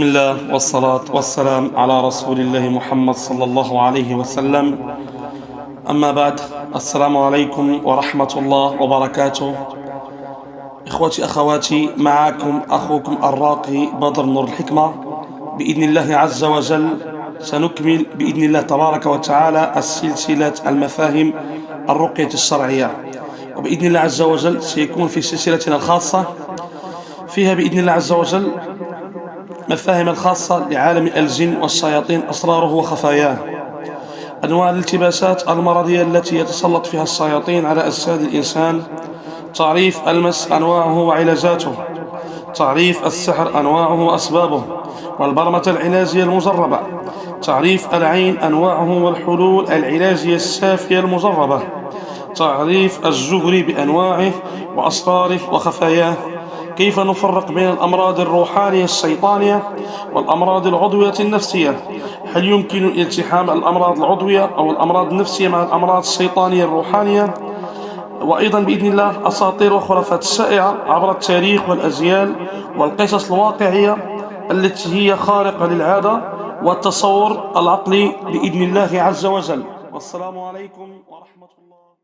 بسم الله والصلاة والسلام على رسول الله محمد صلى الله عليه وسلم أما بعد السلام عليكم ورحمة الله وبركاته إخوتي أخواتي معكم أخوكم الراقي بدر نور الحكمة بإذن الله عز وجل سنكمل بإذن الله تبارك وتعالى السلسلة المفاهيم الرقية الشرعية وبإذن الله عز وجل سيكون في سلسلتنا الخاصة فيها بإذن الله عز وجل مفاهيم الخاصة لعالم الجن والشياطين أسراره وخفاياه. أنواع الالتباسات المرضية التي يتسلط فيها الشياطين على أجساد الإنسان. تعريف المس أنواعه وعلاجاته. تعريف السحر أنواعه وأسبابه. والبرمة العلاجية المجربة تعريف العين أنواعه والحلول العلاجية السافية المجربة تعريف الزهري بأنواعه وأسراره وخفاياه. كيف نفرق بين الأمراض الروحانية الشيطانية والأمراض العضوية النفسية؟ هل يمكن التحام الأمراض العضوية أو الأمراض النفسية مع الأمراض الشيطانية الروحانية؟ وأيضا بإذن الله أساطير وخرافات الشائعة عبر التاريخ والأجيال والقصص الواقعية التي هي خارقة للعادة والتصور العقلي بإذن الله عز وجل. والسلام عليكم ورحمة الله.